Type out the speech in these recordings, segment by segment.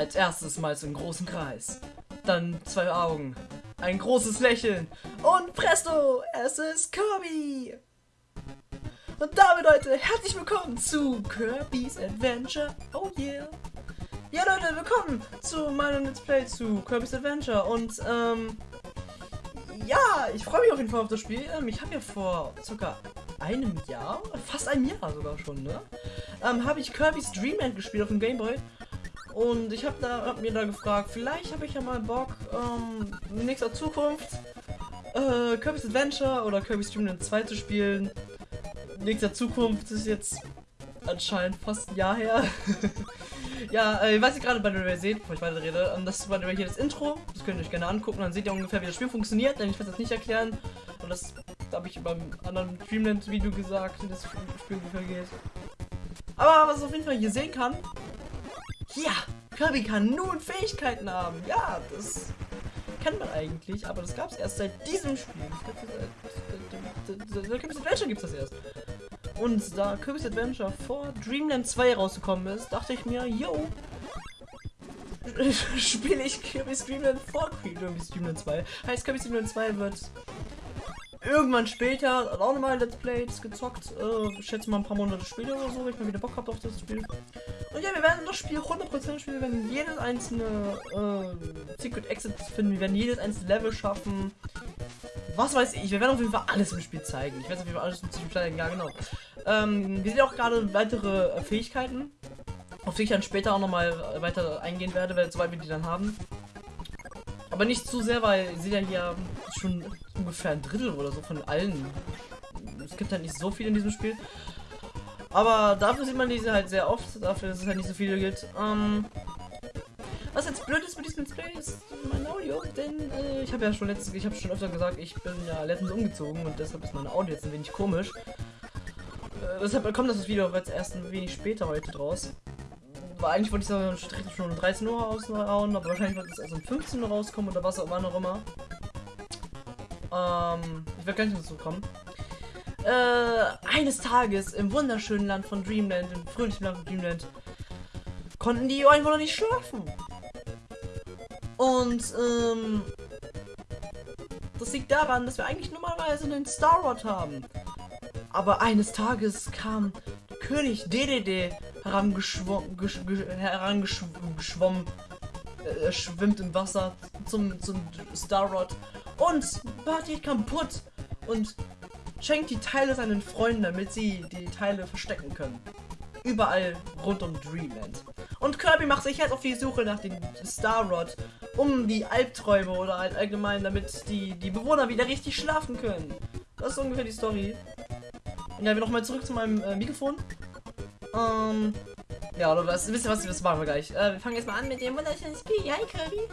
Als erstes mal so einen großen Kreis. Dann zwei Augen. Ein großes Lächeln. Und presto, es ist Kirby. Und damit, Leute, herzlich willkommen zu Kirby's Adventure. Oh yeah. Ja, Leute, willkommen zu meinem Let's Play zu Kirby's Adventure. Und, ähm, ja, ich freue mich auf jeden Fall auf das Spiel. Ähm, ich habe ja vor circa einem Jahr, fast einem Jahr sogar schon, ne? Ähm, habe ich Kirby's Dreamland gespielt auf dem Gameboy. Und ich habe da, hab mir da gefragt, vielleicht habe ich ja mal Bock, ähm, in nächster Zukunft äh, Kirby's Adventure oder Kirby's Dream 2 zu spielen. In nächster Zukunft ist jetzt anscheinend fast ein Jahr her. ja, äh, was ihr gerade bei der seht, bevor ich weiter rede, ähm, das ist bei der hier das Intro. Das könnt ihr euch gerne angucken, dann seht ihr ungefähr, wie das Spiel funktioniert, denn ich werde das nicht erklären. Und das habe ich beim anderen Dreamland-Video gesagt, wie das Spiel ungefähr geht. Aber was auf jeden Fall hier sehen kann, ja, Kirby kann nun Fähigkeiten haben. Ja, das kennt man eigentlich, aber das gab es erst seit diesem Spiel. Kirby's Adventure gibt es das erst. Und da Kirby's Adventure vor Dreamland 2 rausgekommen ist, dachte ich mir, yo, spiele ich Kirby's Dreamland vor Kirby's Dreamland 2. Heißt, Kirby's Dreamland 2 wird irgendwann später auch nochmal Let's Plays gezockt. Äh, schätze mal ein paar Monate später oder so, wenn ich mal wieder Bock habe auf das Spiel. Und ja, wir werden das Spiel 100% spielen. Wir werden jedes einzelne äh, Secret Exit finden. Wir werden jedes einzelne Level schaffen. Was weiß ich. Wir werden auf jeden Fall alles im Spiel zeigen. Ich werde auf jeden Fall alles im Spiel zeigen. Ja, genau. Ähm, wir sehen auch gerade weitere äh, Fähigkeiten. Auf die ich dann später auch nochmal weiter eingehen werde, weil sobald wir die dann haben. Aber nicht zu sehr, weil ihr seht ja hier schon ungefähr ein Drittel oder so von allen. Es gibt halt nicht so viel in diesem Spiel. Aber dafür sieht man diese halt sehr oft, dafür, dass es halt nicht so viele gibt. Ähm, was jetzt blöd ist mit diesem Display ist mein Audio, denn äh, ich habe ja schon letztes, ich habe schon öfter gesagt, ich bin ja letztens umgezogen und deshalb ist mein Audio jetzt ein wenig komisch. Äh, deshalb kommt das Video jetzt erst ein wenig später heute draus. Weil eigentlich wollte ich es schon um 13 Uhr raushauen, aber wahrscheinlich wird es erst um 15 Uhr rauskommen oder was auch immer. Ähm, ich werde gleich dazu kommen. Äh, eines Tages im wunderschönen Land von Dreamland, im fröhlichen Land von Dreamland, konnten die Einwohner nicht schlafen. Und, ähm, das liegt daran, dass wir eigentlich normalerweise einen Star Rod haben. Aber eines Tages kam König DDD herangeschwommen, äh, schwimmt im Wasser zum, zum Star Rod und macht die kaputt und schenkt die Teile seinen Freunden, damit sie die Teile verstecken können. Überall rund um Dreamland. Und Kirby macht sich jetzt auf die Suche nach dem Star Rod, um die Albträume oder halt allgemein, damit die, die Bewohner wieder richtig schlafen können. Das ist ungefähr die Story. Ja, wir nochmal zurück zu meinem äh, Mikrofon. Ähm, ja, oder was, wisst ihr was, das machen wir gleich. Äh, wir fangen jetzt mal an mit dem wunderschönen Spiel. Hi, Kirby.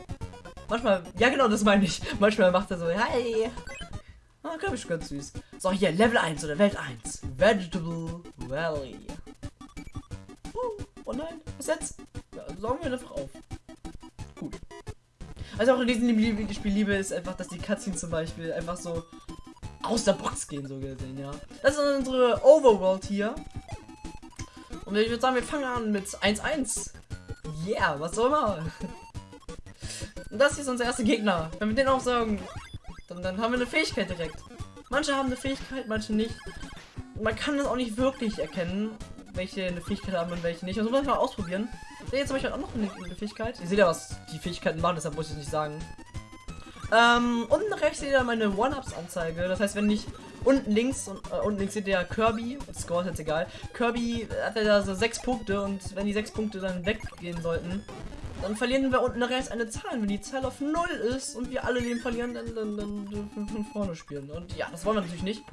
Manchmal, ja genau, das meine ich. Manchmal macht er so, hi. Ah, Kirby ist ganz süß. So, hier, Level 1 oder Welt 1. Vegetable Valley. Uh, oh nein, was jetzt? Ja, saugen wir einfach auf. Gut. Also auch in diesem Spiel liebe ist einfach, dass die Cutscenes zum Beispiel einfach so aus der Box gehen, so gesehen, ja. Das ist unsere Overworld hier. Und ich würde sagen, wir fangen an mit 1-1. Yeah, was soll man? Und das hier ist unser erster Gegner. Wenn wir den auch sagen, dann, dann haben wir eine Fähigkeit direkt. Manche haben eine Fähigkeit, manche nicht. Man kann das auch nicht wirklich erkennen, welche eine Fähigkeit haben und welche nicht. Also muss man mal ausprobieren. Sehe jetzt zum Beispiel auch noch eine, eine, Fähigkeit. Ihr seht ja, was die Fähigkeiten machen, deshalb muss ich nicht sagen. Ähm, unten rechts seht ihr meine One-Ups-Anzeige. Das heißt, wenn ich unten links und äh, unten links seht ihr Kirby, Score ist jetzt egal. Kirby hat ja da so sechs Punkte und wenn die sechs Punkte dann weggehen sollten, dann verlieren wir unten rechts eine Zahl. Wenn die Zahl auf 0 ist und wir alle Leben verlieren, dann, dann, dann dürfen wir von vorne spielen. Und ja, das wollen wir natürlich nicht.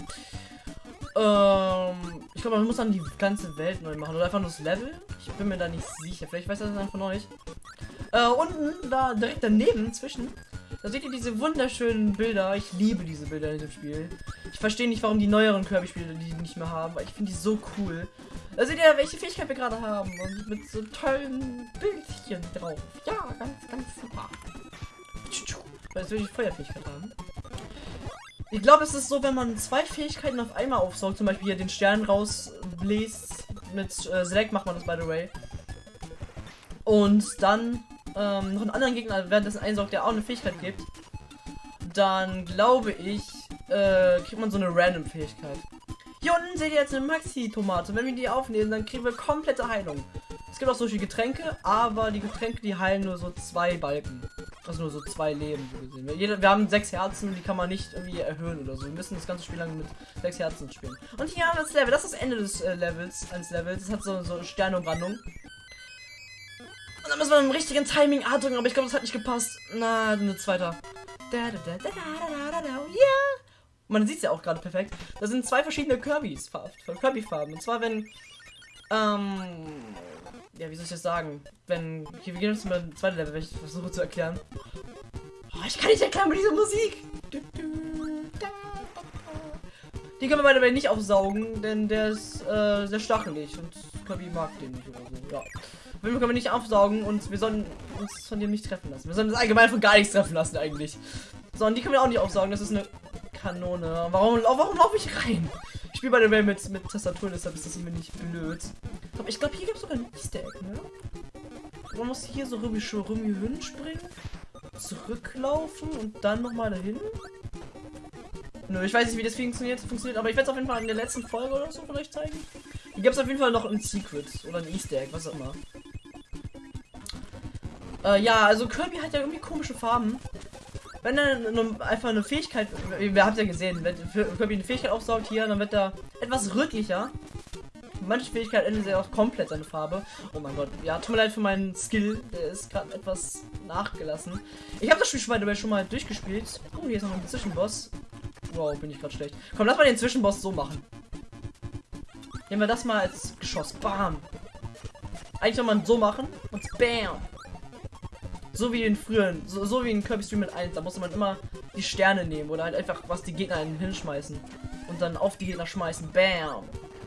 Ähm, ich glaube, man muss dann die ganze Welt neu machen. Oder einfach nur das Level. Ich bin mir da nicht sicher. Vielleicht weiß das einer von euch. Äh, unten, da direkt daneben, zwischen, da seht ihr diese wunderschönen Bilder. Ich liebe diese Bilder in dem Spiel. Ich verstehe nicht, warum die neueren Kirby-Spiele die nicht mehr haben, weil ich finde die so cool. Da seht ihr, welche Fähigkeit wir gerade haben. Und mit so tollen Bildchen drauf. Ja, ganz, ganz super. Jetzt will ich Feuerfähigkeit haben. Ich glaube, es ist so, wenn man zwei Fähigkeiten auf einmal aufsaugt, zum Beispiel hier den Stern rausbläst. Mit äh, Select macht man das, by the way. Und dann ähm, noch einen anderen Gegner währenddessen einsaugt, der auch eine Fähigkeit gibt, dann glaube ich, äh, kriegt man so eine Random-Fähigkeit. Hier unten seht ihr jetzt eine Maxi-Tomate. Wenn wir die aufnehmen, dann kriegen wir komplette Heilung. Es gibt auch solche Getränke, aber die Getränke, die heilen nur so zwei Balken. Also nur so zwei Leben, so gesehen. Wir, jeder, wir haben sechs Herzen, die kann man nicht irgendwie erhöhen oder so. Wir müssen das ganze Spiel lang mit sechs Herzen spielen. Und hier haben wir das Level. Das ist das Ende des äh, Levels, eines Levels. Das hat so, so Sternumbrandung. Und dann müssen wir im richtigen Timing A drücken, aber ich glaube, das hat nicht gepasst. Na, eine zweiter. Da, da, da, da, da, da, da, yeah. Man sieht es ja auch gerade perfekt. Das sind zwei verschiedene Kirbys, Kirby-Farben. Und zwar, wenn, ähm, ja, wie soll ich das sagen? Wenn, hier, wir gehen jetzt mal ein zweites Level, wenn ich versuche zu erklären. Oh, ich kann nicht erklären mit dieser Musik. Die können wir bei der nicht aufsaugen, denn der ist äh, sehr stachelig und Kirby mag den nicht oder so. Ja. Den können wir nicht aufsaugen und wir sollen uns von dem nicht treffen lassen. Wir sollen uns allgemein von gar nichts treffen lassen eigentlich. So, und die können wir auch nicht aufsaugen. Das ist eine Kanone. Warum, warum laufe ich rein? Ich spiele bei der Welt mit, mit Tastatur, deshalb ist das mir nicht blöd. Aber ich glaube, hier gibt es sogar ein Easter Egg, ne? Man muss hier so rüber springen, zurücklaufen und dann nochmal dahin. Nö, ich weiß nicht, wie das funktioniert, funktioniert aber ich werde es auf jeden Fall in der letzten Folge oder so vielleicht zeigen. Hier gibt es auf jeden Fall noch ein Secret oder ein Easter Egg, was auch immer. Äh, ja, also Kirby hat ja irgendwie komische Farben. Wenn er einfach eine Fähigkeit, wir habt ja gesehen, wenn Kirby eine Fähigkeit aufsaugt hier, dann wird er etwas rötlicher. Manche Fähigkeit ändert er auch komplett seine Farbe. Oh mein Gott, ja, tut mir leid für meinen Skill, der ist gerade etwas nachgelassen. Ich habe das Spiel schon schon mal durchgespielt. Oh, hier ist noch ein Zwischenboss. Wow, bin ich gerade schlecht. Komm, lass mal den Zwischenboss so machen. Nehmen wir das mal als Geschoss. Bam. Eigentlich soll man so machen und bam. So wie in früheren, so, so wie in Kirby Stream mit 1, da musste man immer die Sterne nehmen oder halt einfach was die Gegner hinschmeißen. Und dann auf die Gegner schmeißen. Bam.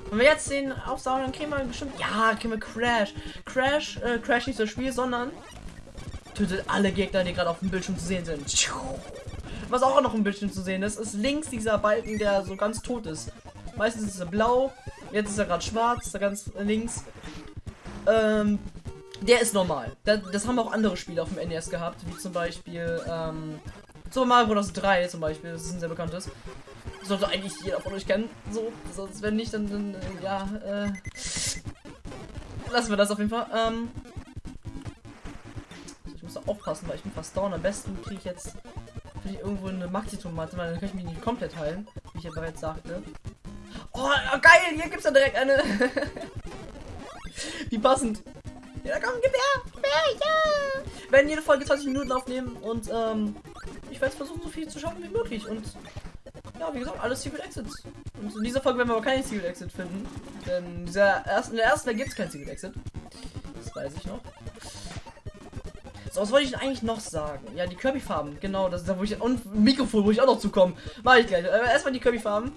Wenn wir jetzt den aufsaugen, dann kriegen wir bestimmt. Ja, kriegen wir Crash. Crash, äh, Crash nicht das Spiel, sondern tötet alle Gegner, die gerade auf dem Bildschirm zu sehen sind. Was auch noch im Bildschirm zu sehen ist, ist links dieser Balken, der so ganz tot ist. Meistens ist er blau, jetzt ist er gerade schwarz, da ganz links. Ähm, der ist normal. Das, haben auch andere Spiele auf dem NES gehabt, wie zum Beispiel ähm, Super Mario Bros. 3 zum Beispiel, das ist ein sehr bekanntes. Sollte eigentlich jeder von euch kennen. So, sonst wenn nicht, dann, dann ja, äh, lassen wir das auf jeden Fall. Ähm, ich muss aufpassen, weil ich bin fast down. Am besten kriege ich jetzt ich irgendwo eine Maxi-Tomate, weil dann kann ich mich nicht komplett heilen, wie ich ja bereits sagte. Oh, geil, hier gibt es ja direkt eine. wie passend. Ja, komm, gib her! Ja, ja! Wir werden jede Folge 20 Minuten aufnehmen und ähm, ich werde versuchen, so viel zu schaffen wie möglich. Und ja, wie gesagt, alles Secret Exits. Und in dieser Folge werden wir aber keinen Secret Exit finden. Denn dieser ersten, in der ersten, gibt es kein Secret Exit. Das weiß ich noch. So, was wollte ich eigentlich noch sagen? Ja, die Kirby-Farben, genau, das ist da, wo ich. Und Mikrofon, wo ich auch noch zukomme. Mach ich gleich. Aber erstmal die Kirby-Farben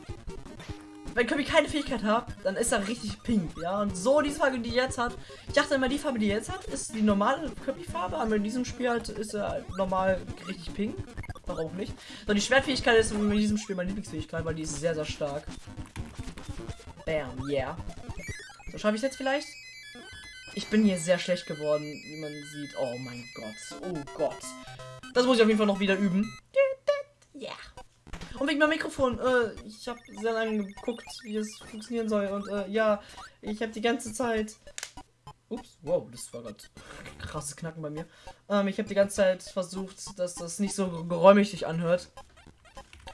wenn Kirby keine Fähigkeit hat, dann ist er richtig pink, ja. Und so die Farbe, die jetzt hat. Ich dachte immer, die Farbe, die jetzt hat, ist die normale Kirby-Farbe, aber in diesem Spiel halt ist er halt normal richtig pink. Warum nicht? So, die Schwertfähigkeit ist in diesem Spiel meine Lieblingsfähigkeit, weil die ist sehr, sehr stark. Bam, yeah. So, schaffe ich jetzt vielleicht? Ich bin hier sehr schlecht geworden, wie man sieht. Oh mein Gott. Oh Gott. Das muss ich auf jeden Fall noch wieder üben. Yeah. Und wegen meinem Mikrofon, äh, ich habe sehr lange geguckt, wie es funktionieren soll. Und äh, ja, ich habe die ganze Zeit. Ups, wow, das war gerade krasses Knacken bei mir. Ähm, ich habe die ganze Zeit versucht, dass das nicht so geräumig sich anhört.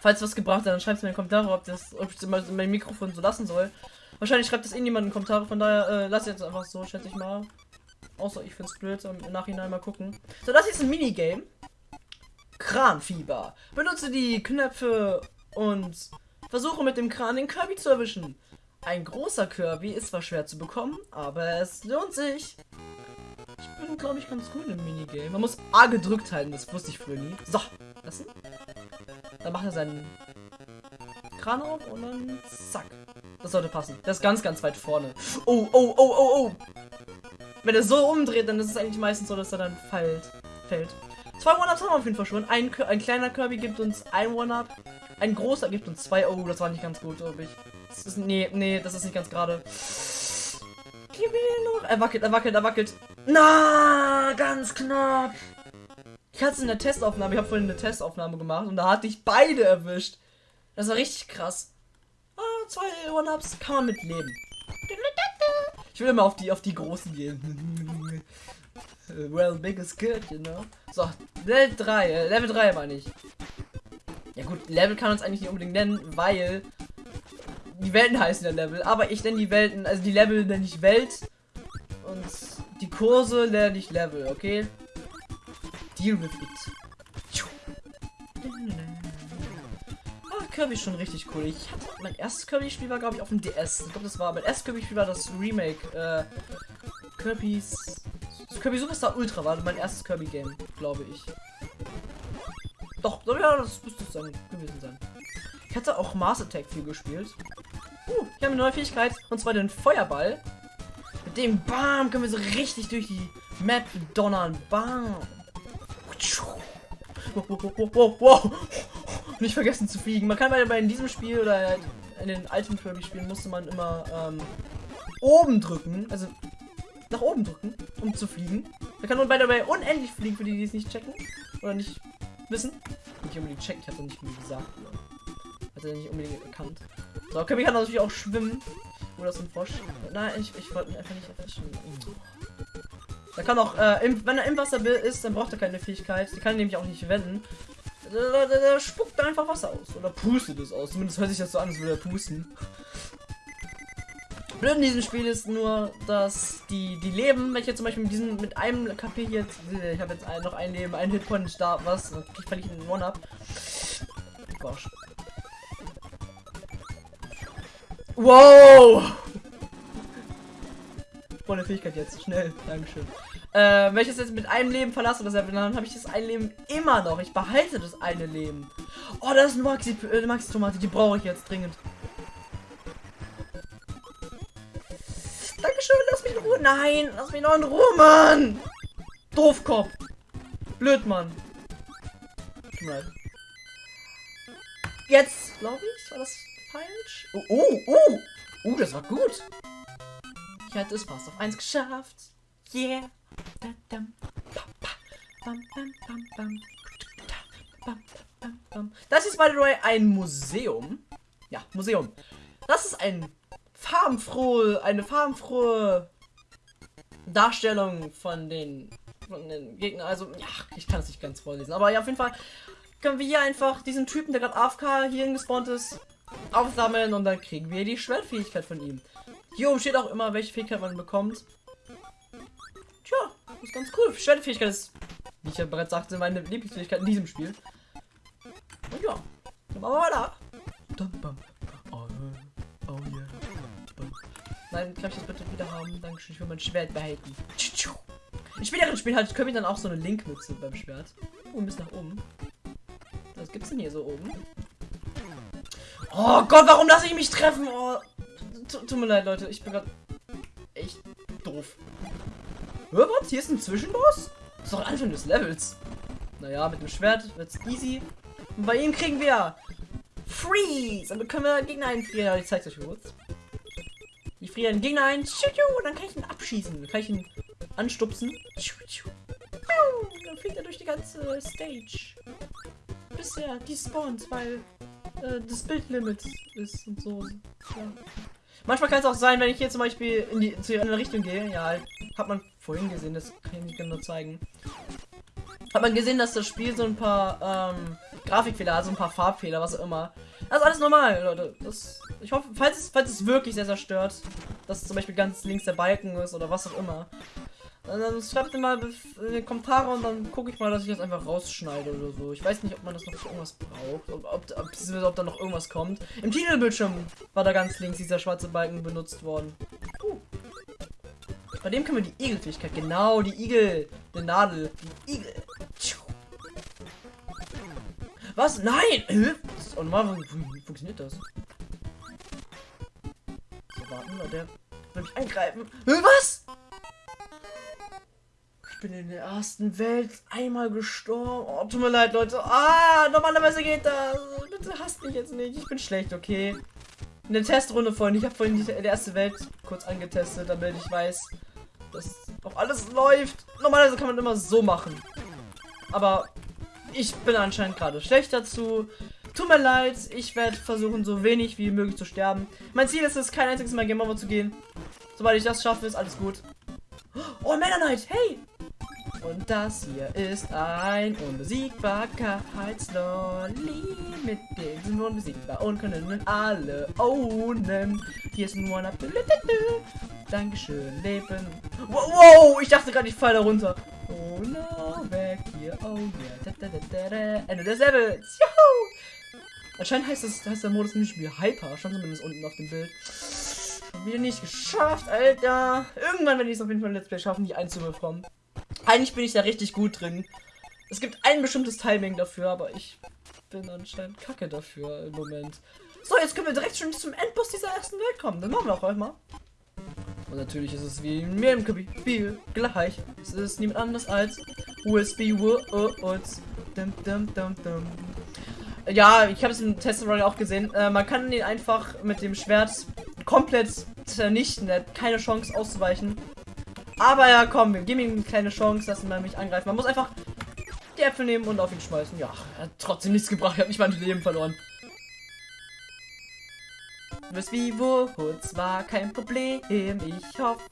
Falls was gebracht hat, dann schreibt es mir in den Kommentaren, ob, das, ob ich mein Mikrofon so lassen soll. Wahrscheinlich schreibt das eh in die Kommentare, von daher äh, lass jetzt einfach so, schätze ich mal. Außer ich finde es blöd, im Nachhinein mal gucken. So, das ist ein Minigame. Kranfieber. Benutze die Knöpfe und versuche mit dem Kran den Kirby zu erwischen. Ein großer Kirby ist zwar schwer zu bekommen, aber es lohnt sich. Ich bin, glaube ich, ganz gut im Minigame. Man muss A gedrückt halten, das wusste ich früher nie. So, lassen. Dann macht er seinen Kran auf und dann zack. Das sollte passen. Das ist ganz, ganz weit vorne. Oh, oh, oh, oh, oh. Wenn er so umdreht, dann ist es eigentlich meistens so, dass er dann fällt. fällt. Zwei One-Ups haben wir auf jeden Fall schon. Ein, ein kleiner Kirby gibt uns ein One-Up. Ein großer gibt uns zwei. Oh, das war nicht ganz gut, glaube ich. Das ist, nee, nee, das ist nicht ganz gerade. Gib mir noch. Er wackelt, er wackelt, er wackelt. Na, ganz knapp. Ich hatte es in der Testaufnahme, ich habe vorhin eine Testaufnahme gemacht und da hatte ich beide erwischt. Das war richtig krass. Ah, zwei One-Ups kann man mit leben. Ich will immer auf die auf die großen gehen. well, big is good, you know. So, Level 3, äh, Level 3 meine ich. Ja gut, Level kann uns eigentlich nicht unbedingt nennen, weil die Welten heißen ja Level, aber ich nenne die Welten, also die Level nenne ich Welt und die Kurse nenne ich Level, okay? Deal with it. Ah, Kirby ist schon richtig cool. Ich hatte mein erstes Kirby-Spiel war, glaube ich, auf dem DS. Ich glaube, das war mein erstes Kirby-Spiel war das Remake. Äh, Kirby's. Kirby Superstar Ultra war mein erstes Kirby-Game, glaube ich. Doch, ja, das müsste es sein, gewesen sein. Ich hatte auch Mars Attack viel gespielt. Uh, ich habe eine neue Fähigkeit, und zwar den Feuerball. Mit dem Bam können wir so richtig durch die Map donnern. Bam. Wow, wow, wow. Nicht vergessen zu fliegen. Man kann bei, bei in diesem Spiel oder in den alten Kirby-Spielen musste man immer ähm, oben drücken, also nach oben drücken, um zu fliegen. Da kann man bei dabei unendlich fliegen, für die, die es nicht checken oder nicht wissen. Nicht unbedingt checken, ich hatte nicht mehr gesagt. Hat er nicht unbedingt erkannt. So, Kirby kann natürlich auch schwimmen. Oder so ein Frosch. Nein, ich, ich wollte einfach nicht erfischen. Da kann auch, äh, im, wenn er im Wasser ist, dann braucht er keine Fähigkeit. Die kann er nämlich auch nicht wenden. Der, der, der spuckt einfach Wasser aus. Oder pustet es aus. Zumindest hört sich das so an, als würde er pusten. Blöd in diesem Spiel ist nur, dass die, die Leben, jetzt zum Beispiel mit diesem, mit einem KP jetzt, ich habe jetzt ein, noch ein Leben, ein Hitpoint da, was, dann krieg ich einen One-Up. Gosh. Wow! Volle Fähigkeit jetzt, schnell, Dankeschön. Äh, wenn ich es jetzt mit einem Leben verlasse, das dann habe ich das ein Leben immer noch. Ich behalte das eine Leben. Oh, das ist eine Maxi, äh, Maxi die brauche ich jetzt dringend. Dankeschön, lass mich in Ruhe. Nein, lass mich noch in Ruhe, Mann. Doofkopf. Blöd, Mann. Jetzt, glaube ich, war das falsch. Oh, oh, oh. Oh, das war gut. Ich hätte es fast auf 1 geschafft. Yeah. Das ist, by the way, ein Museum. Ja, Museum. Das ist ein farbenfrohe, eine farbenfrohe Darstellung von den, von den Gegnern. Also, ja, ich kann es nicht ganz vorlesen. Aber ja, auf jeden Fall können wir hier einfach diesen Typen, der gerade AFK hier gespawnt ist, aufsammeln und dann kriegen wir die Schwertfähigkeit von ihm. Hier oben steht auch immer, welche Fähigkeit man bekommt. Tja, ist ganz cool. Schwertfähigkeit ist, wie ich ja bereits sagte, meine Lieblingsfähigkeit in diesem Spiel. Und ja, dann machen wir weiter. Oh, Nein, kann ich das bitte wieder haben? Dankeschön, ich will mein Schwert behalten. In späteren Spielen halt können wir dann auch so eine Linkmütze beim Schwert. Oh, bisschen nach oben. Was gibt's denn hier so oben? Oh Gott, warum lasse ich mich treffen? Oh, tut mir leid, Leute. Ich bin gerade echt doof. Was? Hier ist ein Zwischenboss? Das ist doch Anfang des Levels. Naja, mit dem Schwert wird's easy. Und bei ihm kriegen wir Freeze. Dann können wir Gegner einfrieren. Ich zeig's euch kurz. Friere Gegner ein. Dann kann ich ihn abschießen. Dann kann ich ihn anstupsen. Dann fliegt er durch die ganze Stage. Bis er despawnt, weil äh, das Bildlimit ist und so. Ja. Manchmal kann es auch sein, wenn ich hier zum Beispiel in die zu einer Richtung gehe. Ja, hat man vorhin gesehen, das kann ich nicht genau zeigen. Hat man gesehen, dass das Spiel so ein paar ähm, Grafikfehler, also ein paar Farbfehler, was auch immer. Das ist alles normal, Leute. Das, ich hoffe, falls es, falls es wirklich sehr, sehr stört, dass zum Beispiel ganz links der Balken ist oder was auch immer. Dann schreibt mir mal in die Kommentare und dann gucke ich mal, dass ich das einfach rausschneide oder so. Ich weiß nicht, ob man das noch für irgendwas braucht. Ob, ob, ob, ob da noch irgendwas kommt. Im Titelbildschirm war da ganz links dieser schwarze Balken benutzt worden. Bei dem können wir die Igelfähigkeit. Genau, die Igel. Die Nadel. Die Igel. Was? Nein! Normal, wie funktioniert das? So, warten, der will mich eingreifen. Was? Ich bin in der ersten Welt einmal gestorben. Oh, tut mir leid, Leute. Ah, normalerweise geht das. Bitte hasst mich jetzt nicht. Ich bin schlecht, okay? In der Testrunde vorhin. Ich habe vorhin die erste Welt kurz angetestet, damit ich weiß, dass auch alles läuft. Normalerweise kann man immer so machen. Aber ich bin anscheinend gerade schlecht dazu. Tut mir leid, ich werde versuchen, so wenig wie möglich zu sterben. Mein Ziel ist es, kein einziges Mal Game Over zu gehen. Sobald ich das schaffe, ist alles gut. Oh, Meta Knight, hey! Und das hier ist ein Unbesiegbarkeitslolli. Mit dem sind wir unbesiegbar und können alle ownen. Hier ist ein One-Up. Dankeschön, Leben. Wow, wow, ich dachte gerade, ich falle da runter. Oh no, weg hier. Oh yeah. Da, da, da, da, da. Ende des Levels. Juhu! Anscheinend heißt, das, heißt der Modus nämlich wie Hyper. Stand zumindest unten auf dem Bild. Schon wieder nicht geschafft, Alter. Irgendwann werde ich es auf jeden Fall Let's Play schaffen, die einzubekommen. Eigentlich bin ich da richtig gut drin. Es gibt ein bestimmtes Timing dafür, aber ich bin anscheinend kacke dafür im Moment. So, jetzt können wir direkt schon zum Endboss dieser ersten Welt kommen. Dann machen wir auch einmal. Und natürlich ist es wie in jedem Spiel gleich. Es ist niemand anders als USB Words. Dum, dum, dum, dum. Ja, ich habe es im Test auch gesehen. Äh, man kann den einfach mit dem Schwert komplett zernichten. Er hat keine Chance auszuweichen. Aber ja, komm, wir geben ihm eine kleine Chance, dass er mich angreift. Man muss einfach die Äpfel nehmen und auf ihn schmeißen. Ja, er hat trotzdem nichts gebracht. Ich habe nicht mal ein Leben verloren. Miss Vivo, war kein Problem. Ich hoffe,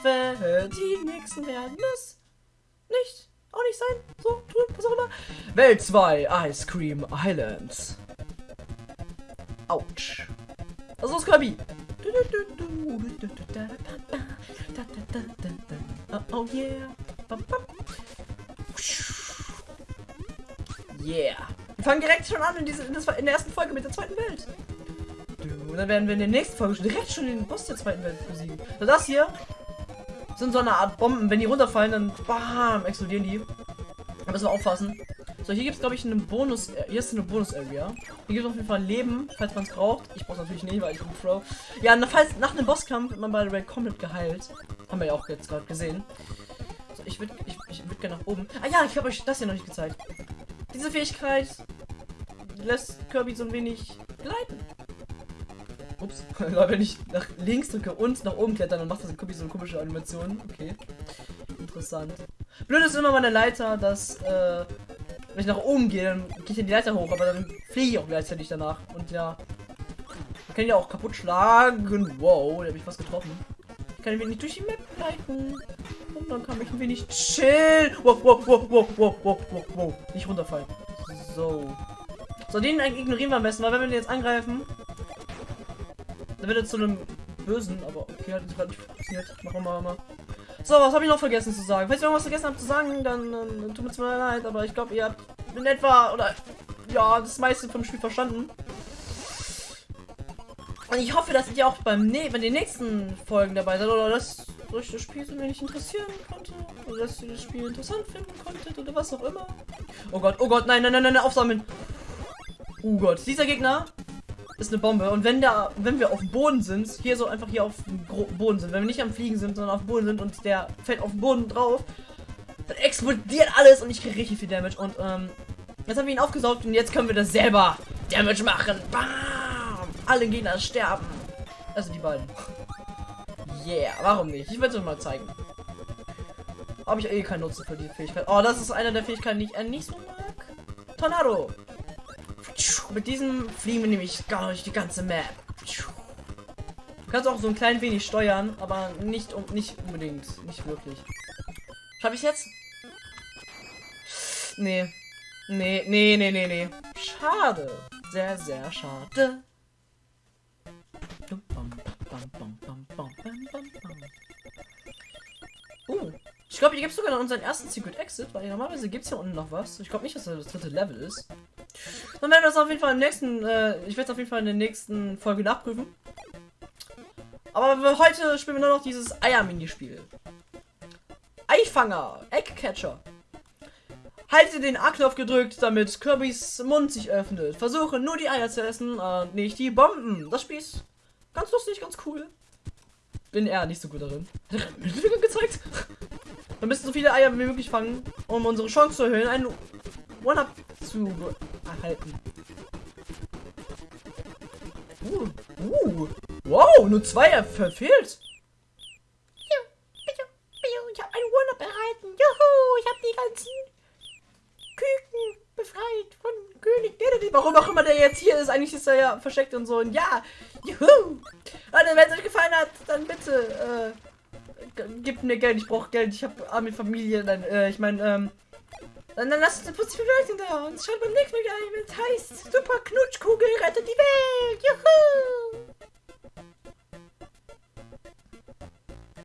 die nächsten werden es nicht. Auch nicht sein. So, tun, was auch immer. Welt 2, Ice Cream Islands. Autsch. Also ist Kirby. Oh yeah. Yeah. Wir fangen direkt schon an in, diese, in, der ersten Folge mit der zweiten Welt. Und dann werden wir in der nächsten Folge direkt schon den Boss der zweiten Welt besiegen. So, das hier sind so eine Art Bomben. Wenn die runterfallen, dann bam, explodieren die. Da müssen wir aufpassen. So, hier gibt es, glaube ich, einen Bonus. Äh, hier ist eine Bonus-Area. Hier gibt es auf jeden Fall Leben, falls man es braucht. Ich brauche natürlich nicht, weil ich bin Pro. Ja, falls, nach einem Bosskampf wird man bei der Way komplett geheilt. Haben wir ja auch jetzt gerade gesehen. So, ich würde ich, ich würd gerne nach oben. Ah ja, ich habe euch das hier noch nicht gezeigt. Diese Fähigkeit lässt Kirby so ein wenig gleiten. Ups, wenn ich nach links drücke und nach oben klettern, dann macht das Kirby so eine komische Animation. Okay. Interessant. Blöd ist immer meine Leiter, dass äh, wenn ich nach oben gehe, dann gehe ich in die Leiter hoch, aber dann fliege ich auch gleichzeitig danach. Und ja. Ich kann ja auch kaputt schlagen. Wow, da habe ich was getroffen. Ich kann ein wenig durch die Map leiten. Und dann kann ich ein wenig chillen. Wow, wow, wow, wow, wow, wow, wow, wow. Nicht runterfallen. So. So, den ignorieren wir am besten, weil wenn wir den jetzt angreifen, dann wird er zu einem Bösen, aber okay, hat gerade nicht funktioniert. Machen wir mal. So, was habe ich noch vergessen zu sagen? Falls ich irgendwas vergessen habe zu sagen, dann, dann tut mir zwar leid, aber ich glaube, ihr habt in etwa oder ja, das meiste vom Spiel verstanden. Und ich hoffe, dass ihr auch beim ne bei den nächsten Folgen dabei seid oder dass euch das Spiel so wenig interessieren konnte oder dass ihr das Spiel interessant finden konntet oder was auch immer. Oh Gott, oh Gott, nein, nein, nein, nein, aufsammeln. Oh Gott, dieser Gegner ist eine Bombe. Und wenn da, wenn wir auf dem Boden sind, hier so einfach hier auf dem Boden sind, wenn wir nicht am Fliegen sind, sondern auf dem Boden sind und der fällt auf den Boden drauf, dann explodiert alles und ich kriege richtig viel Damage. Und ähm, jetzt haben wir ihn aufgesaugt und jetzt können wir das selber Damage machen. Bam! Alle Gegner sterben. Also die beiden. Yeah, warum nicht? Ich werde es mal zeigen. Habe ich eh keinen Nutzen für die Fähigkeit. Oh, das ist eine der Fähigkeiten, die ich äh, nicht so mag. Tornado. Mit diesem fliegen wir nämlich gar durch die ganze Map. Du kannst auch so ein klein wenig steuern, aber nicht um nicht unbedingt, nicht wirklich. Schaffe ich jetzt? Nee. Nee, nee, nee, nee, nee. Schade. Sehr, sehr schade. Uh, ich glaube, hier gibt es sogar noch unseren ersten Secret Exit, weil normalerweise gibt es hier unten noch was. Ich glaube nicht, dass das das dritte Level ist. Dann werden wir das auf jeden Fall im nächsten, äh, ich werde es auf jeden Fall in der nächsten Folge nachprüfen. Aber heute spielen wir nur noch dieses Eier-Minispiel. Eifanger, Eggcatcher. Halte den A-Knopf gedrückt, damit Kirbys Mund sich öffnet. Versuche nur die Eier zu essen und nicht die Bomben. Das Spiel ist ganz lustig, ganz cool. Bin eher nicht so gut darin. Hat er gezeigt? Wir müssen so viele Eier wie möglich fangen, um unsere Chance zu erhöhen, einen One-Up zu erhalten. Uh, uh, wow, nur zwei verfehlt. Ich habe die ganzen Küken befreit von König Dedede. Warum auch immer der jetzt hier ist. Eigentlich ist er ja versteckt und so. Und ja, juhu. Also, wenn es euch gefallen hat, dann bitte äh, gebt mir Geld. Ich brauche Geld. Ich habe arme Familie. Dann, äh, ich meine, ähm, dann, dann lasst eine positive Bewertung da und schaut beim nächsten Mal ein, wenn es heißt Super Knutschkugel rettet die Welt. Juhu!